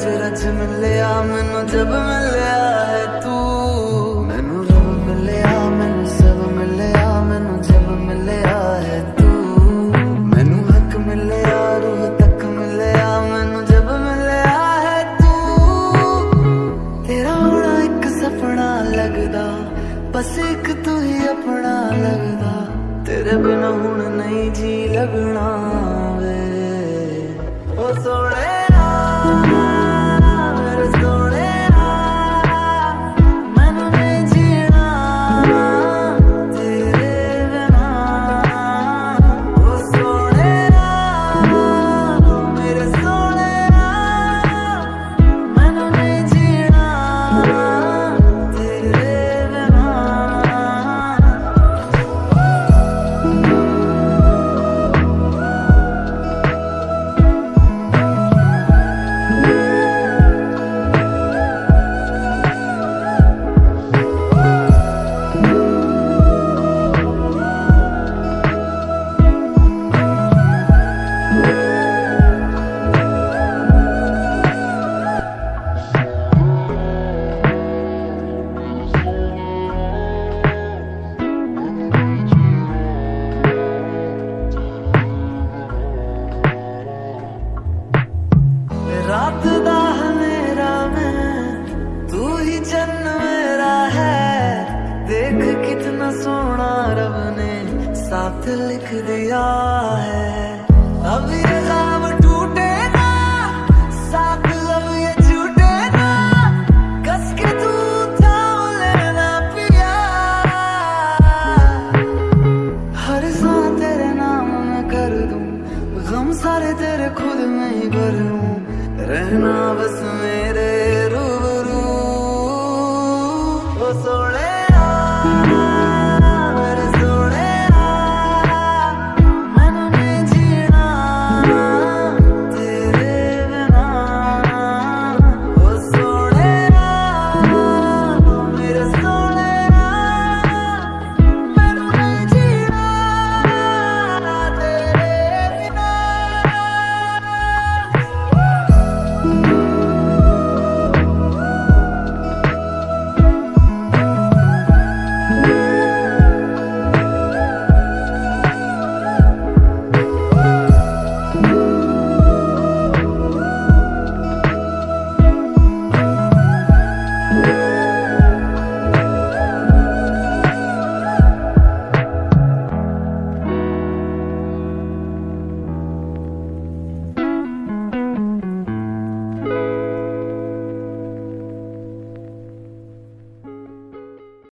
ਰਜ ਰਜ ਮਿਲਿਆ, ਮੈਨੂੰ ਜਬ ਮਿਲਿਆ ਹੈ ਤੂੰ। ਮੈਨੂੰ ਰੱਬ ਮਿਲਿਆ, ਮੈਨੂੰ ਸਭ ਮਿਲਿਆ, ਮੈਨੂੰ ਜਬ ਮਿਲਿਆ ਹੈ ਤੂੰ। ਮੈਨੂੰ ਹੱਕ ਮਿਲਿਆ, ਰੂਹ ਤੱਕ ਮਿਲਿਆ, ਮੈਨੂੰ ਜਬ ਮਿਲਿਆ ਹੈ ਤੂੰ। ਤੇਰਾ ਹੋਣਾ ਇੱਕ ਸੁਪਨਾ ਲੱਗਦਾ, ਬਸ ਇੱਕ ਤੂੰ ਹੀ ਆਪਣਾ ਲੱਗਦਾ। ਤੇਰੇ ਬਿਨਾ ਹੁਣ ਨਹੀਂ ਜੀ ਲੱਗਣਾ ਵੇ। ਉਹ ਸੋਹਣਿਆ सोना रब ने साथ लिख दिया है। अब ये